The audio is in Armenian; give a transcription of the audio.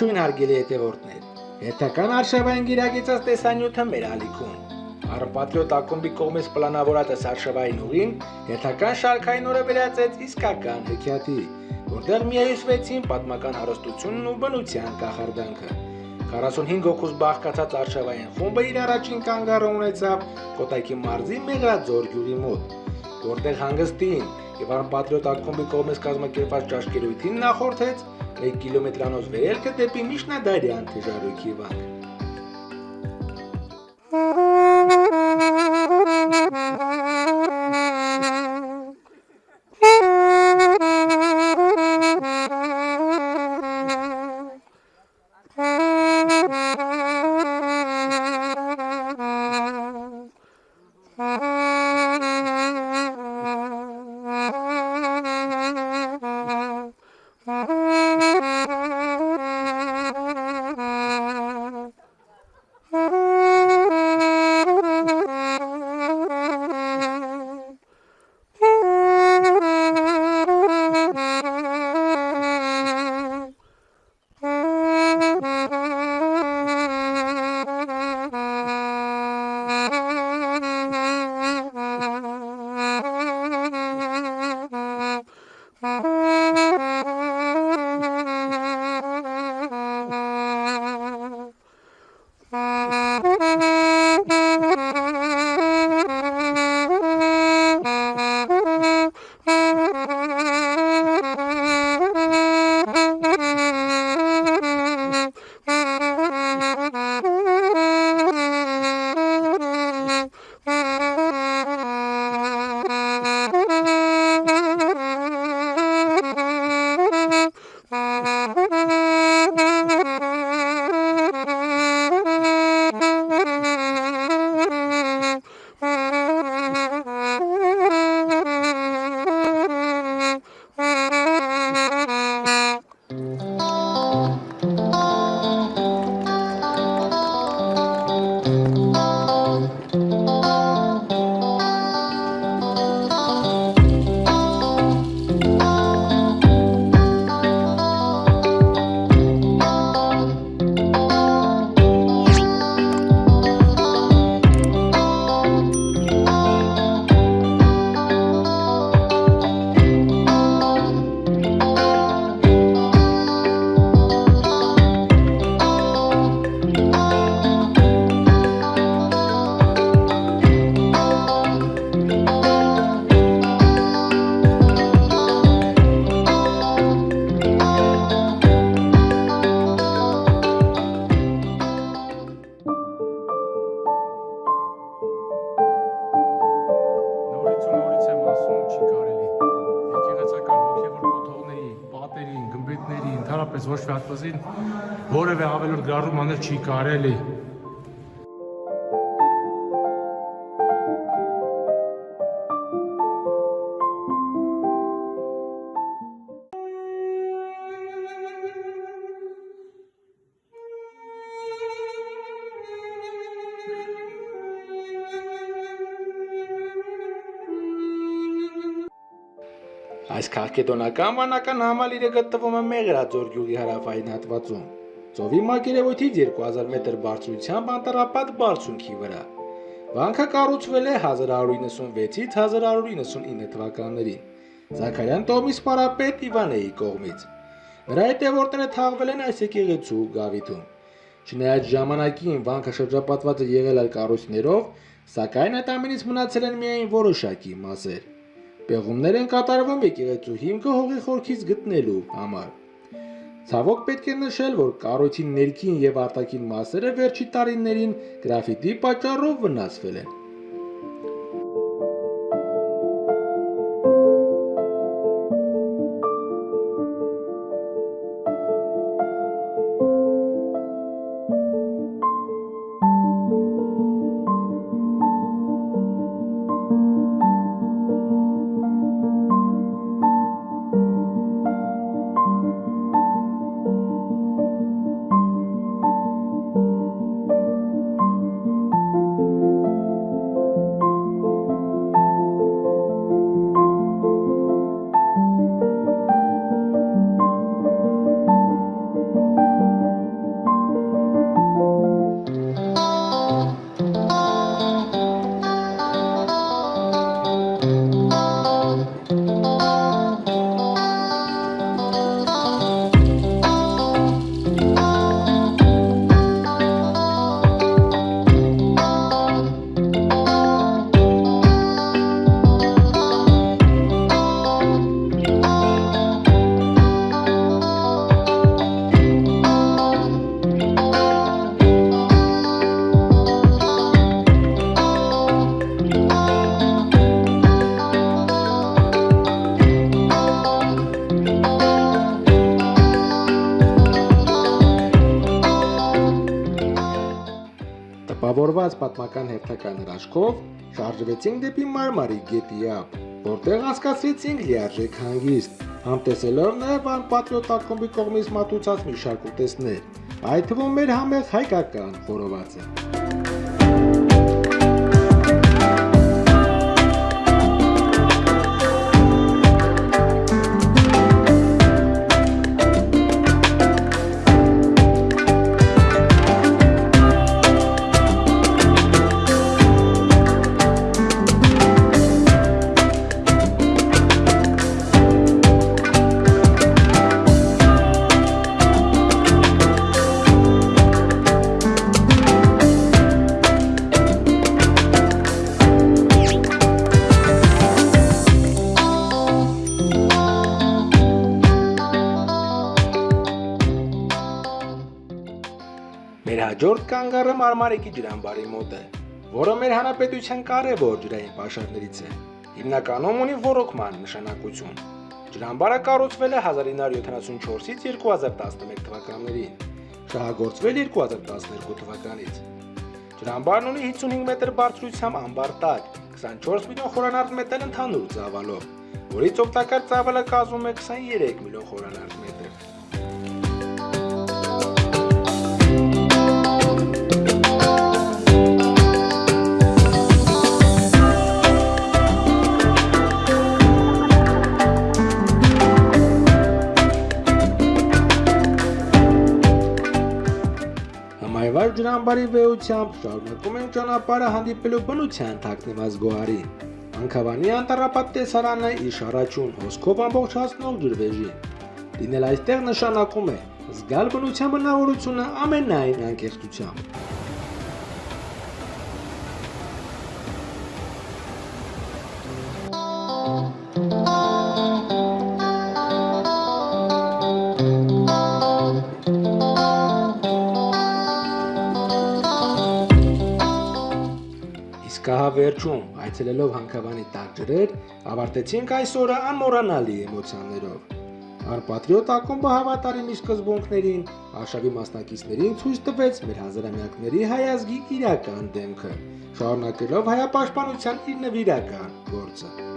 Ողջույն հարգելի հետևորդներ։ Հետական արշավային գիրագիծած տեսանյութը մեր ալիքում։ Արպատրիոտ ակումբի կողմից պլանավորած արշավային ուղին հետական շարքային օրը վերածեց իսկական հեքիաթի, որտեղ միայուսվեցին պատմական հարստությունն ու բնության կախարդանքը։ 45 հոգուց բաղկացած արշավային խումբը իր առաջին կանգառը ունեցավ Կոտայքի մարզի Մեղրաձոր գյուղի մոտ, որտեղ հանգստին եւ արպատրիոտ ակումբի կողմից կազմակերպված ճաշկերույթին նախորդեց 1 կիլոմետրանոց վերելքը դեպի Միշնադարյան թեժարույքի վանք։ ընդհանրապես ոչ մի հատվածին որևէ ավելորդ գրառում անել չի կարելի։ Այս քաղաքետոնական վանական համալիրը գտնվում է Մեղրաձոր գյուղի հարավային հատվածում։ Ծովի մակերևույթից 2000 մետր բարձրությամբ անտառապատ բարձունքի վրա։ Վանքը կառուցվել է 1196-ից 1199 թվականներին։ Զաքարյան տոհմի սպարապետ Իվանեի կողմից։ Նրա հետևորդները թաղվել են այս եկեղեցու գավիթում։ Չնայած ժամանակին վանքը շրջապատված է եղել այլ կառույցներով, սակայն այդ ամենից մնացել են միայն որոշակի մասեր։ Պեղումներ են կատարվում եկեղեցու հիմքը հողի խորքից գտնելու համար։ Ցավոք պետք է նշել, որ կառույցի ներքին եւ արտաքին մասերը վերջի տարիներին գրաֆիտի պատճառով վնասվել են։ Ուղղավորված պատմական հերթական հրաշքով շարժվեցինք դեպի Մարմարի գետի ափ, որտեղ անցկացրեցինք լիարժեք հանգիստ, համտեսելով նաև անպատրիոտ ակումբի կողմից մատուցած մի շարք ուտեստներ, այդ թվում մեր համեղ հայկական խորովածը։ Մեր հաջորդ կանգառը Մարմարեկի ջրամբարի մոտ է, որը մեր հանրապետության կարևոր ջրային պաշարներից է։ Հիմնականում ունի ռոռոկման նշանակություն։ Ջրամբարը կառուցվել է 1974-ից 2011 թվականներին, շահագործվել 2012 թվականից։ Ջրամբարն ունի 55 մետր բարձրությամբ ամբար տակ, 24 միլիոն խորանարդ մետր ընդհանուր ծավալով, որից օգտակար ծավալը կազմում է 23 միլիոն խորանարդ մետր։ Համայվար ջրամբարի վեհությամբ շարունակում ենք ճանապարհը հանդիպելու բնության թաքնված գոհարին։ Անքավանի անտառապատ տեսարանը իշ առաջուն հոսքով ամբողջացնող ջրվեժին։ Լինել այստեղ նշանակում է զգալ բնության բնավորությունը ամենայն անկեղծությամբ։ Իսկ ահա վերջում, այցելելով Հանքավանի տակ ջրեր, ավարտեցինք այսօրը անմոռանալի էմոցիաներով։ Արպատրիոտ ակումբը հավատարիմ իր սկզբունքներին, արշավի մասնակիցներին ցույց տվեց մեր հազարամյակների հայազգի իրական դեմքը, շարունակելով հայապաշտպանության իր նվիրական գործը։